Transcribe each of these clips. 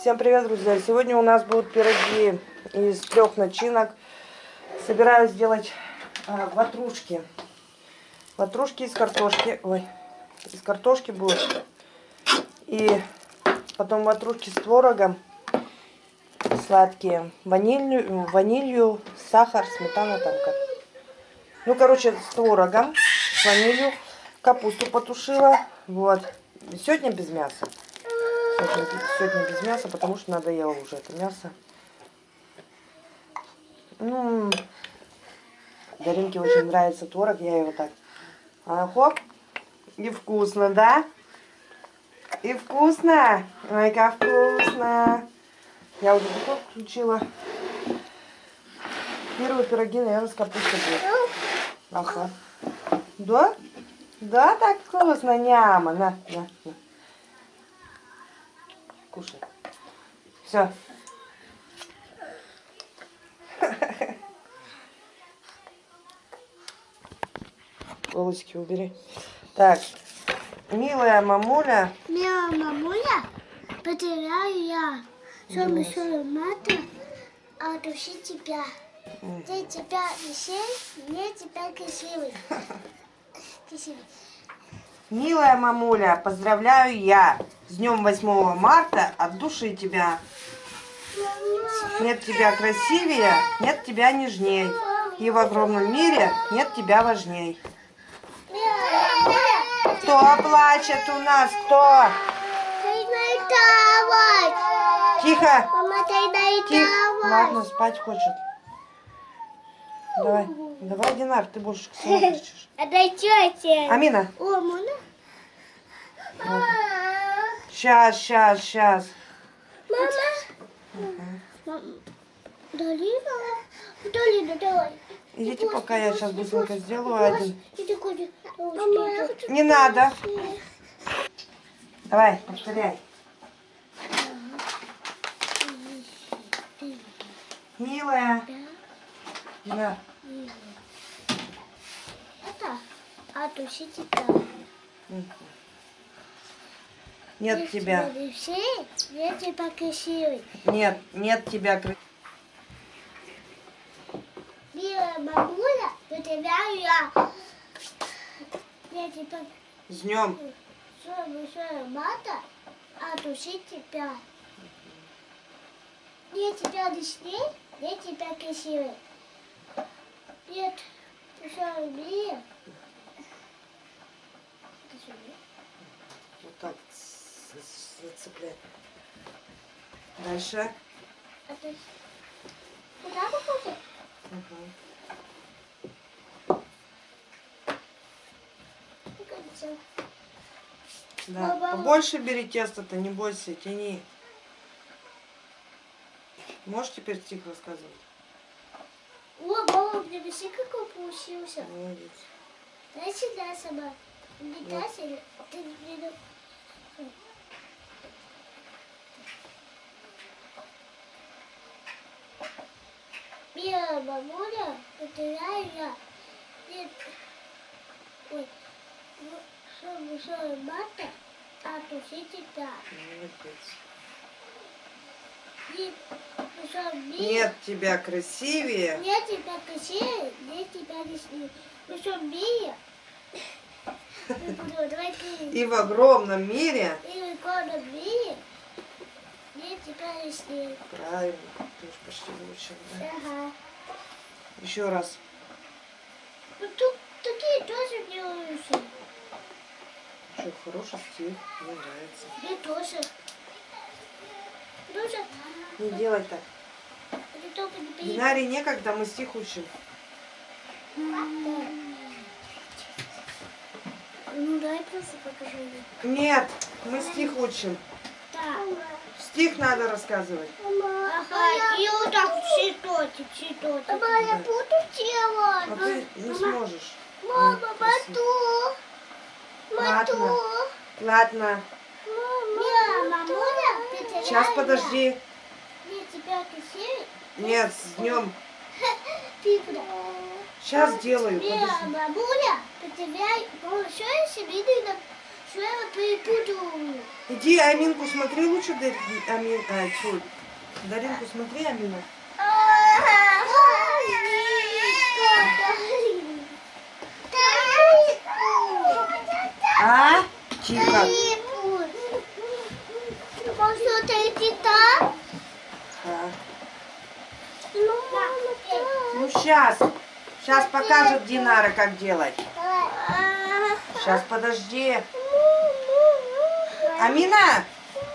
Всем привет, друзья! Сегодня у нас будут пироги из трех начинок. Собираюсь сделать э, ватрушки. Ватрушки из картошки. Ой, из картошки будут. И потом ватрушки с творогом. Сладкие. Ванилью, ванилью сахар, сметана там как. Ну, короче, с творогом, с ванилью. Капусту потушила. Вот. Сегодня без мяса. Сегодня, без мяса, потому что надоело уже это мясо. Ну, Даринке очень нравится творог, я его так... А, хоп. И вкусно, да? И вкусно. Ой, как вкусно. Я уже духовку включила. Первые пироги, наверное, с капустой будет. Ага. Да? Да, так вкусно, няма. На, на, на. Кушай. Все. Волосики убери. Так, милая мамуля. Милая мамуля, потеряю я. Что еще мата, а души тебя. Ты тебя висей, мне тебя красивый. Красивый. Милая мамуля, поздравляю я. С днем 8 марта от души тебя. Нет тебя красивее, нет тебя нежней. И в огромном мире нет тебя важней. Кто плачет у нас? Кто? Тихо. Тихо. Ладно, спать хочет. Давай. Давай, Динар, ты больше кричишь. Это тетя. Амина. О, можно? Сейчас, сейчас, сейчас. Мама. Мама. Долина. Долина, давай. Идите, пока я сейчас быстренько сделаю один. Не надо. Давай, повторяй. Милая. Динар. Это от души тебя. Нет тебя. Все, я тебя красивый. Нет, нет тебя. кры- Милая мамуля, потеряю я. Я тебя С днем. все большое мата, от души тебя. Я тебя лишней, я тебя красивый. Нет, еще любви. Вот так зацеплять. Дальше. Это... Куда? Мгм. Кажется. Да. Баба. Побольше бери тесто-то, не бойся, тяни. Можешь теперь тихо рассказывать? О, мне веси какой получился. Молодец. Дай сюда сама. Не кайся, ты не приду. Милая бабуля, потеряю я. Нет. Ой. Ну, что большое мата, а туши тебя. Молодец. Нет. Нет тебя красивее. Я тебя красивее, я тебя. Ну что, Мия? Ну, буду, давай ты. И в огромном мире. И тебя лишнее. Правильно. Ты уж почти выучил, да? Ага. Еще раз. Ну тут такие тоже делаются. Что, хороший стих. Мне нравится. Мне тоже. Тоже. Не делай так. Динарии некогда, мы стих учим. Ну дай просто покажу. Нет, мы стих учим. Стих надо рассказывать. Ага, и вот так цветочек, цветочек. Мама, я буду А делать. ты не сможешь. Мама, красиво. мату. Ладно. Мату. Ладно. Мама, ты Сейчас подожди. Нет, с днем. Сейчас делаю. Бабуля, потеряй большое семейное Перепутала? Иди Аминку смотри лучше, Дар- Амин, а, тьфу. Даринку смотри, Амину. А? Тихо. Может, это? А. Ну, Ну сейчас. Сейчас покажет Динара, как делать. Сейчас подожди. Амина,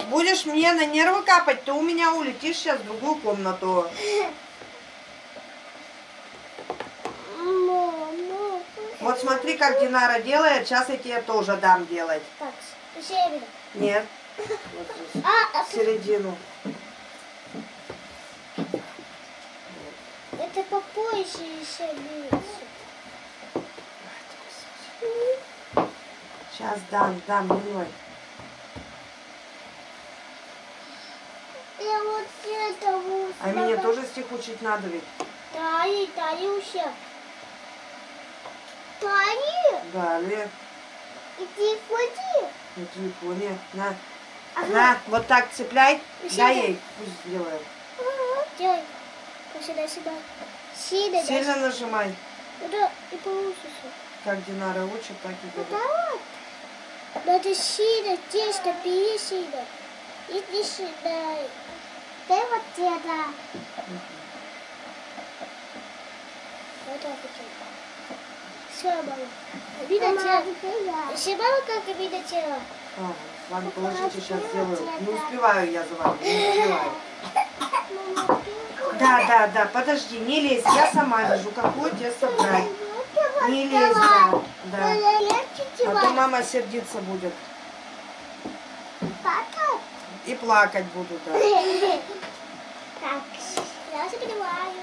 будешь мне на нервы капать, ты у меня улетишь сейчас в другую комнату. Вот смотри, как Динара делает, сейчас я тебе тоже дам делать. Так. Нет. Вот здесь. А, а середину. это по поясе еще бьется. Сейчас дам, дам, милой. Я вот. А мне тоже стих учить надо ведь. Тали, Талюся. Тали, Далее. иди ходи. На телефоне. На. Ага. На, вот так цепляй. Сюда. Дай ей, пусть сделает. Делай. Сюда, сюда. Сюда, да. Сильно нажимай. Да, и получится. Как Динара учит, так и делай. да. Надо сюда, тесто, бери сюда. Иди сюда. Дай вот это. Вот так вот. Все, мама. Видно тело. Все мама как видно тело. Ага, ладно, положите, сейчас сделаю. Не успеваю я за вами, не успеваю. Да, да, да, подожди, не лезь, я сама вижу, какое тесто брать. Не лезь, да, да. А то мама сердиться будет. И плакать буду, да. Так, я забиваю.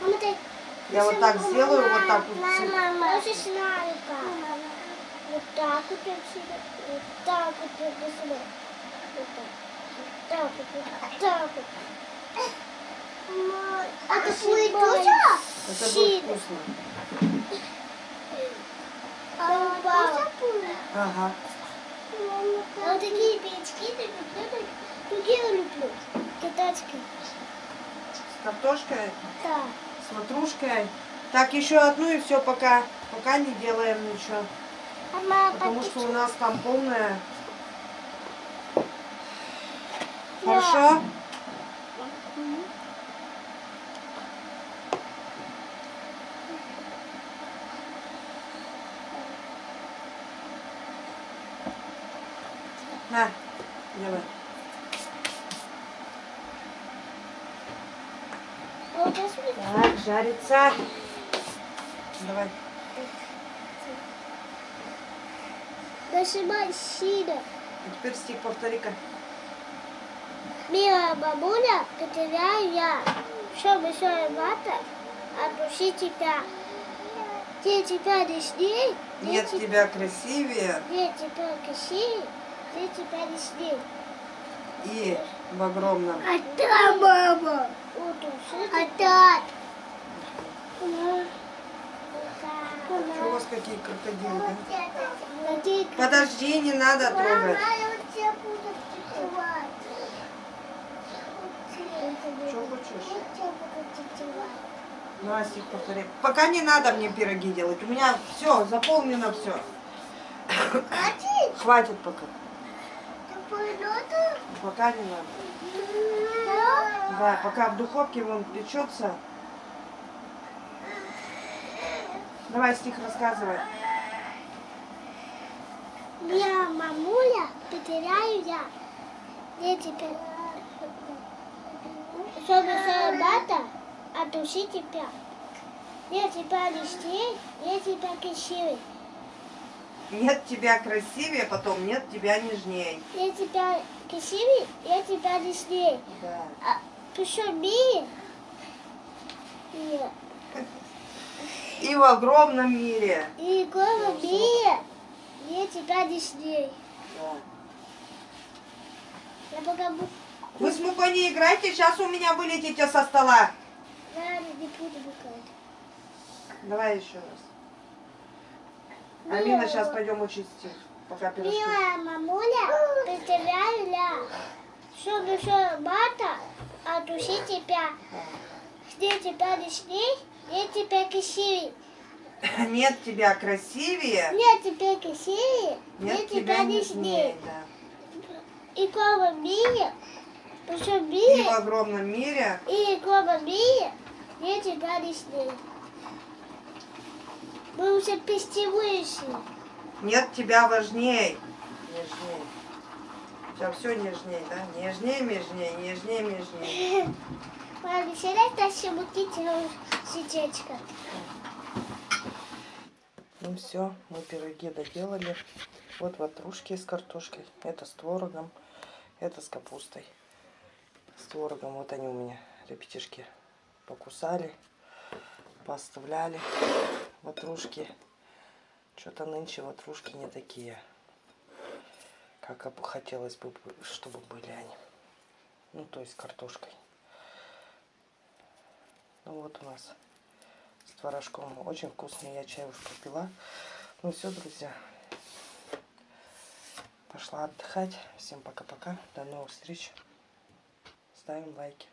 Мама, ты... Я вот так сделаю, вот так вот. Мама, я уже знаю как. Вот так вот отсюда. Вот так вот сюда. Вот так. Вот так вот. Вот так вот. А ты тоже? Это будет вкусно. А, Ага. А вот такие печки, ты люблю, другие люблю. Китайские. С картошкой, Да. с ватрушкой. Так, еще одну и все, пока, пока не делаем ничего. Мама, Потому что у нас там полная. Да. Хорошо? На, будет Так, жарится. Давай. Нажимай сильно. А теперь стих повтори-ка. Мила бабуля, потеряю я. Чтобы все вата, отпусти тебя. Где тебя лишней, Нет те- тебя красивее где тебя красивее, тебя и в огромном. А та мама. Вот А та. Что у вас какие крокодилы, да? Подожди, не надо трогать. Что хочешь? Давай стих повтори. Пока не надо мне пироги делать. У меня все, заполнено все. Хватит пока. Пока не надо. Да, пока в духовке вон печется. Давай стих рассказывай. Я мамуля, потеряю я. Где теперь? Чтобы собака, отуши тебя. Я тебя листей, я тебя красивый. Нет тебя красивее, потом нет тебя нежней. Я тебя красивый, я тебя листей. Да. А посуми. Нет. И в огромном мире. И голова бия, я тебя листей. Да. Я пока буду... Вы с мукой не играйте, сейчас у меня вылетите со стола. Я не буду бухать. Давай еще раз. Алина, сейчас пойдем учить стих. Пока пирожки. Милая мамуля, представляю, что душой мата, а души тебя. Где тебя лишней, где тебя красивей. Нет тебя красивее, Нет тебя красивее, где нет тебя лишней. И кома мире, И в огромном мире и кома мире, где тебя лишней. Мы уже почти вышли. нет тебя важней. Нежней. Сейчас все нежней, да? Нежней, нежней, нежней, нежней. Мама, сюда тащим мутите сердечко. Ну все, мы пироги доделали. Вот ватрушки с картошкой. Это с творогом. Это с капустой. С творогом. Вот они у меня, ребятишки, покусали. Поставляли ватрушки. Что-то нынче ватрушки не такие, как хотелось бы, чтобы были они. Ну, то есть картошкой. Ну вот у нас с творожком. Очень вкусный. Я чай уж попила. Ну все, друзья. Пошла отдыхать. Всем пока-пока. До новых встреч. Ставим лайки.